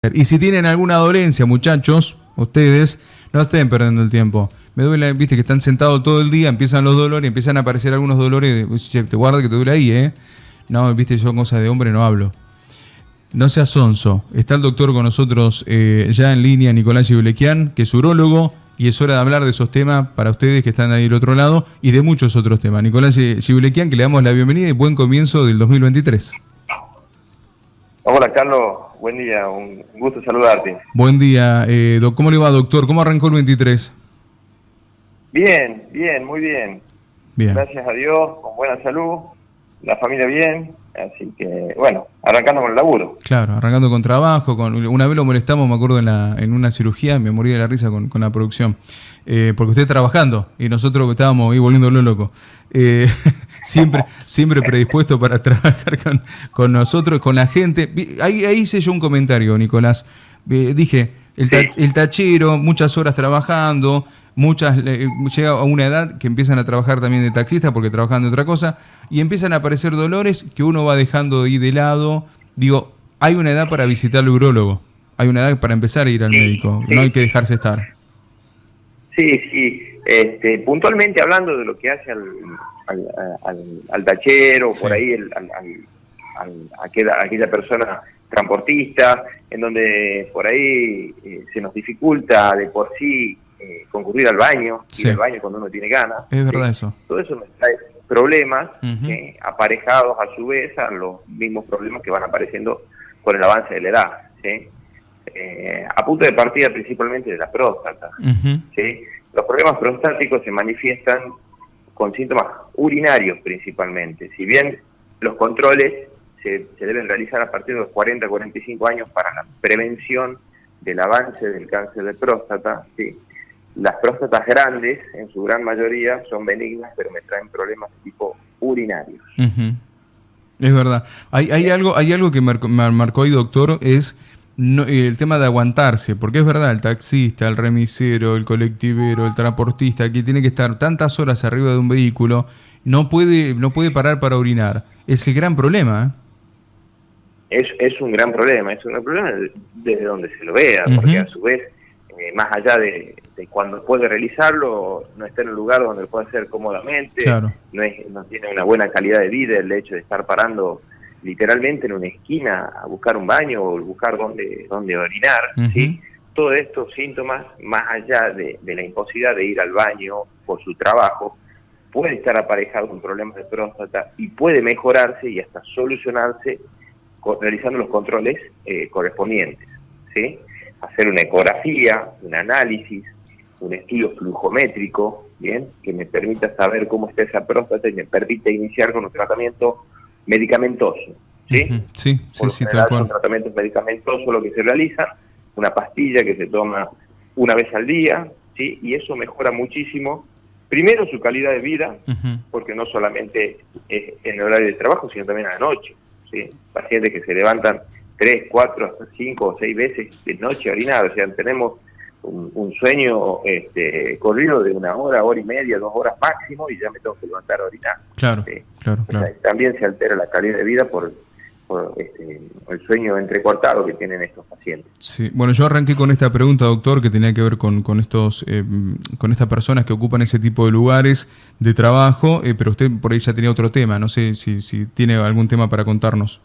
Y si tienen alguna dolencia, muchachos, ustedes, no estén perdiendo el tiempo. Me duele, viste que están sentados todo el día, empiezan los dolores, empiezan a aparecer algunos dolores. Che, te guarda que te duele ahí, ¿eh? No, viste, yo cosas de hombre no hablo. No seas sonso. Está el doctor con nosotros eh, ya en línea, Nicolás Giulequian, que es urólogo, y es hora de hablar de esos temas para ustedes que están ahí del otro lado y de muchos otros temas. Nicolás Giulequian, que le damos la bienvenida y buen comienzo del 2023. Hola Carlos, buen día, un gusto saludarte. Buen día, eh, ¿cómo le va doctor? ¿Cómo arrancó el 23? Bien, bien, muy bien. Bien. Gracias a Dios, con buena salud, la familia bien, así que bueno, arrancando con el laburo. Claro, arrancando con trabajo, con una vez lo molestamos, me acuerdo en, la, en una cirugía, me morí de la risa con, con la producción, eh, porque usted trabajando y nosotros estábamos ahí volviéndolo loco. Eh, siempre, siempre predispuesto para trabajar con, con, nosotros, con la gente. Ahí, hice yo un comentario, Nicolás. Eh, dije, el, el, tachero, muchas horas trabajando, muchas llega a una edad que empiezan a trabajar también de taxista porque trabajan de otra cosa, y empiezan a aparecer dolores que uno va dejando ahí de lado. Digo, hay una edad para visitar al urólogo, hay una edad para empezar a ir al médico, no hay que dejarse estar. Sí, sí. Este, puntualmente hablando de lo que hace al, al, al, tachero, por ahí el, al, aquella, aquella persona transportista, en donde por ahí eh, se nos dificulta de por sí eh, concurrir al baño, ir al baño cuando uno tiene ganas. Es verdad eso. Todo eso nos trae problemas eh, aparejados a su vez a los mismos problemas que van apareciendo con el avance de la edad. ¿sí? a punto de partida principalmente de la próstata. ¿sí? Los problemas prostáticos se manifiestan con síntomas urinarios principalmente. Si bien los controles se, deben realizar a partir de los 40 45 años para la prevención del avance del cáncer de próstata, ¿sí? las próstatas grandes, en su gran mayoría, son benignas, pero me traen problemas tipo urinarios. Es verdad. Hay, hay, algo, hay algo que me marcó ahí, doctor, es el tema de aguantarse, porque es verdad, el taxista, el remisero, el colectivero, el transportista, que tiene que estar tantas horas arriba de un vehículo, no puede, no puede parar para orinar. Es el gran problema. ¿eh? Es, es un gran problema, es un gran problema desde donde se lo vea, porque a su vez, eh, más allá de, cuando puede realizarlo, no está en un lugar donde lo puede hacer cómodamente, no, es, no tiene una buena calidad de vida el hecho de estar parando literalmente en una esquina a buscar un baño o buscar dónde, dónde orinar, ¿sí? Todos estos síntomas, más allá de, la imposibilidad de ir al baño por su trabajo, puede estar aparejado con problemas de próstata y puede mejorarse y hasta solucionarse realizando los controles eh, correspondientes, ¿sí? Hacer una ecografía, un análisis, un estudio flujométrico, ¿bien? Que me permita saber cómo está esa próstata y me permite iniciar con un tratamiento medicamentoso. ¿sí? Sí, sí, sí, tal cual. tratamientos medicamentosos lo que se realiza, una pastilla que se toma una vez al día, ¿sí? Y eso mejora muchísimo, primero su calidad de vida, porque no solamente es en el horario de trabajo, sino también a la noche, ¿sí? Pacientes que se levantan tres, cuatro, hasta cinco o seis veces de noche a orinar, o sea, tenemos un, sueño este, corrido de una hora, hora y media, dos horas máximo y ya me tengo que levantar a orinar. Claro, claro, también se altera la calidad de vida por, este, el sueño entrecortado que tienen estos pacientes. Sí, bueno, yo arranqué con esta pregunta, doctor, que tenía que ver con, con estos, eh, con estas personas que ocupan ese tipo de lugares de trabajo, eh, pero usted por ahí ya tenía otro tema, no sé si, si tiene algún tema para contarnos.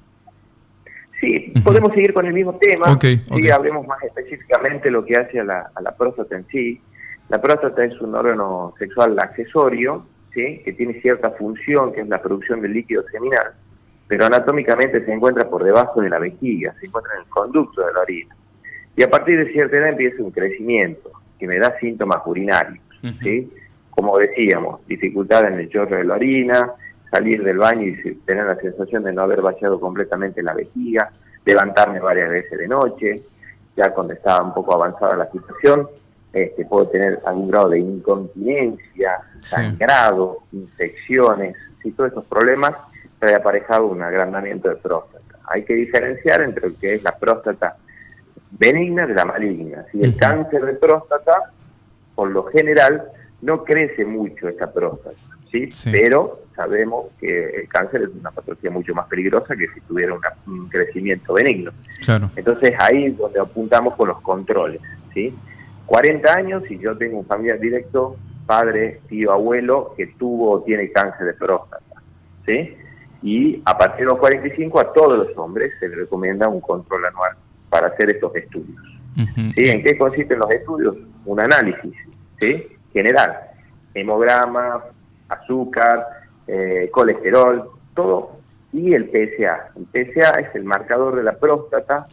Sí, podemos seguir con el mismo tema. y hablemos más específicamente lo que hace a la, a la próstata en sí. La próstata es un órgano sexual accesorio, ¿sí? que tiene cierta función, que es la producción del líquido seminal, pero anatómicamente se encuentra por debajo de la vejiga, se encuentra en el conducto de la orina. Y a partir de cierta edad empieza un crecimiento que me da síntomas urinarios. ¿sí? Como decíamos, dificultad en el chorro de la orina, salir del baño y tener la sensación de no haber vaciado completamente la vejiga, levantarme varias veces de noche, ya cuando estaba un poco avanzada la situación, este, puedo tener algún grado de incontinencia, sangrado, infecciones, y todos esos problemas trae aparejado un agrandamiento de próstata. Hay que diferenciar entre lo que es la próstata benigna de la maligna. Si el cáncer de próstata, por lo general, no crece mucho esta próstata, ¿sí? Pero sabemos que el cáncer es una patología mucho más peligrosa que si tuviera un crecimiento benigno. Claro. Entonces ahí es donde apuntamos con los controles. ¿sí? 40 años y yo tengo un familiar directo, padre, tío, abuelo, que tuvo o tiene cáncer de próstata. ¿sí? Y a partir de los 45 a todos los hombres se les recomienda un control anual para hacer estos estudios. ¿Sí? ¿En qué consisten los estudios? Un análisis ¿sí? general, hemograma, azúcar, eh, colesterol, todo, y el PSA. El PSA es el marcador de la próstata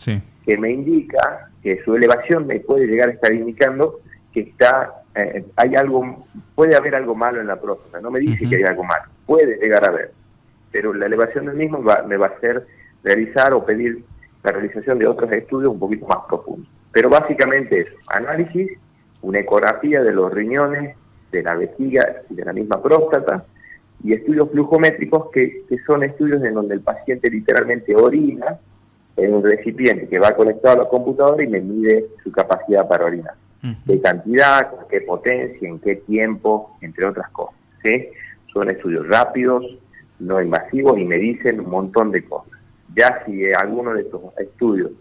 que me indica que su elevación me puede llegar a estar indicando que está eh, hay algo puede haber algo malo en la próstata no me dice que hay algo malo puede llegar a haber pero la elevación del mismo me va a hacer realizar o pedir la realización de otros estudios un poquito más profundos pero básicamente es análisis una ecografía de los riñones de la vejiga y de la misma próstata y estudios flujométricos que, que son estudios en donde el paciente literalmente orina en un recipiente que va conectado a la computadora y me mide su capacidad para orinar. De cantidad, con qué potencia, en qué tiempo, entre otras cosas. ¿sí? Son estudios rápidos, no invasivos y me dicen un montón de cosas. Ya si alguno de estos estudios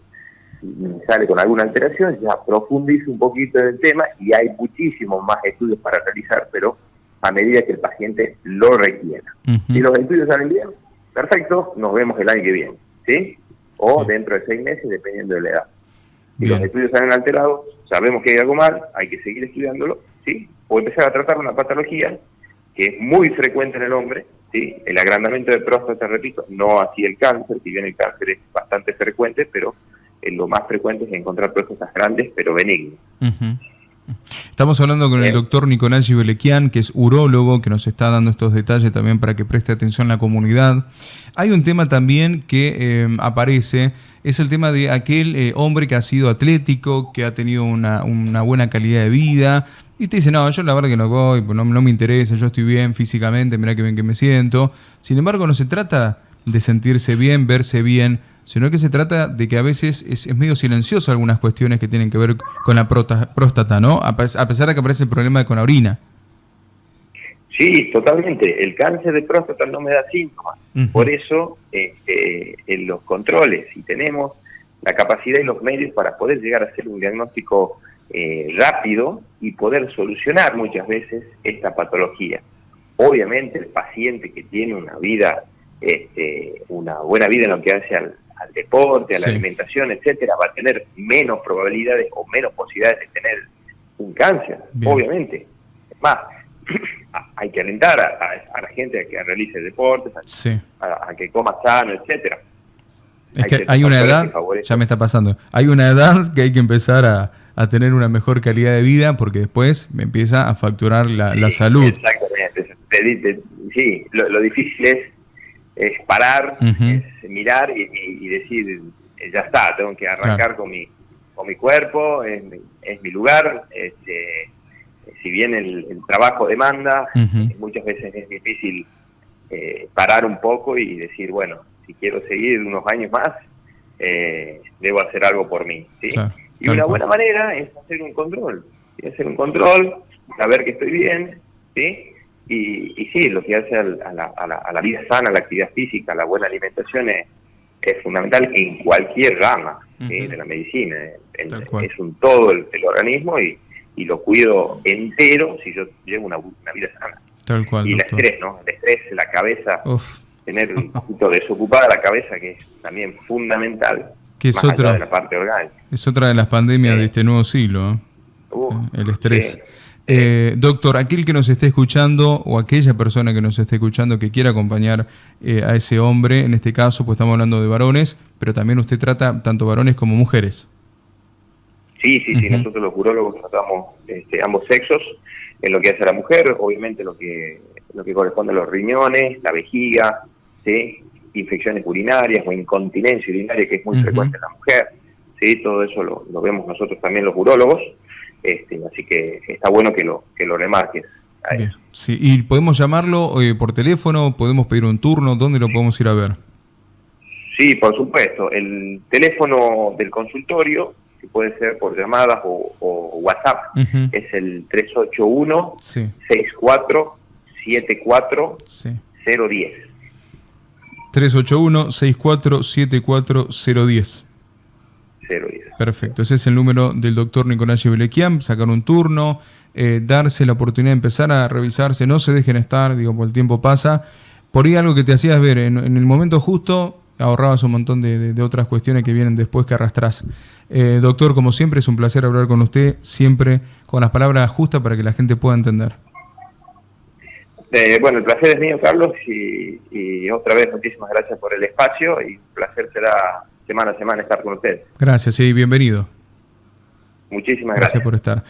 sale con alguna alteración, ya profundizo un poquito en el tema y hay muchísimos más estudios para realizar, pero a medida que el paciente lo requiera. Si los estudios salen bien, perfecto, nos vemos el año que viene. ¿sí? o dentro de seis meses, dependiendo de la edad. Si los estudios salen alterados, sabemos que hay algo mal, hay que seguir estudiándolo, ¿sí? O empezar a tratar una patología que es muy frecuente en el hombre, ¿sí? El agrandamiento de próstata, repito, no así el cáncer, si bien el cáncer es bastante frecuente, pero lo más frecuente es encontrar próstatas grandes, pero benignas. Estamos hablando con el doctor Nicolás Gibelequian, que es urólogo, que nos está dando estos detalles también para que preste atención la comunidad. Hay un tema también que eh, aparece, es el tema de aquel eh, hombre que ha sido atlético, que ha tenido una, buena calidad de vida, y te dice, no, yo la verdad que no voy, pues no, no me interesa, yo estoy bien físicamente, mira que bien que me siento. Sin embargo, no se trata de sentirse bien, verse bien, sino que se trata de que a veces es, medio silencioso algunas cuestiones que tienen que ver con la próstata, ¿no? A, pesar de que aparece el problema con la orina. Sí, totalmente. El cáncer de próstata no me da síntomas. Por eso, este, en los controles, si tenemos la capacidad y los medios para poder llegar a hacer un diagnóstico eh, rápido y poder solucionar muchas veces esta patología. Obviamente el paciente que tiene una vida, este, una buena vida en lo que hace al, al deporte, a la alimentación, etcétera, va a tener menos probabilidades o menos posibilidades de tener un cáncer, obviamente. Es más, hay que alentar a, la gente a que realice deportes, a, que coma sano, etcétera. Es que hay una edad, ya me está pasando, hay una edad que hay que empezar a, tener una mejor calidad de vida porque después me empieza a facturar la, salud. Exactamente, sí, lo difícil es es parar, es mirar y, decir, ya está, tengo que arrancar con, mi, con mi cuerpo, es, mi lugar. Este, si bien el, trabajo demanda, muchas veces es difícil eh, parar un poco y decir, bueno, si quiero seguir unos años más, eh, debo hacer algo por mí. ¿sí? Y una buena manera es hacer un control, hacer un control, saber que estoy bien, ¿sí? Y, sí, lo que hace a la, vida sana, a la actividad física, la buena alimentación es, fundamental en cualquier rama de la medicina. es un todo el, organismo y, lo cuido entero si yo llevo una, vida sana. y el estrés, ¿no? El estrés, la cabeza, tener un poquito desocupada la cabeza, que es también fundamental. Que es otra, de la parte orgánica. Es otra de las pandemias de este nuevo siglo, ¿eh? el estrés. Eh, doctor, aquel que nos esté escuchando o aquella persona que nos esté escuchando que quiera acompañar eh, a ese hombre, en este caso, pues estamos hablando de varones, pero también usted trata tanto varones como mujeres. Sí, sí, sí, nosotros los urólogos tratamos este, ambos sexos en lo que hace la mujer, obviamente lo que lo que corresponde a los riñones, la vejiga, ¿sí? Infecciones urinarias o incontinencia urinaria que es muy frecuente en la mujer, ¿sí? todo eso lo, lo vemos nosotros también los urólogos. Este, así que está bueno que lo, que lo remarques. Sí, y podemos llamarlo eh, por teléfono, podemos pedir un turno, ¿dónde lo podemos ir a ver? Sí, por supuesto. El teléfono del consultorio, que puede ser por llamadas o, WhatsApp, es el 381 64 74 010. 381-6474-010. 010. Perfecto, ese es el número del doctor Nicolás Belequiam, sacar un turno, eh, darse la oportunidad de empezar a revisarse, no se dejen estar, digo, por el tiempo pasa. Por ahí algo que te hacías ver, en, el momento justo ahorrabas un montón de, otras cuestiones que vienen después que arrastras. Eh, doctor, como siempre, es un placer hablar con usted, siempre con las palabras justas para que la gente pueda entender. Eh, bueno, el placer es mío, Carlos, y, otra vez muchísimas gracias por el espacio y un placer será semana a semana estar con usted. Gracias y bienvenido. Muchísimas gracias. Gracias por estar.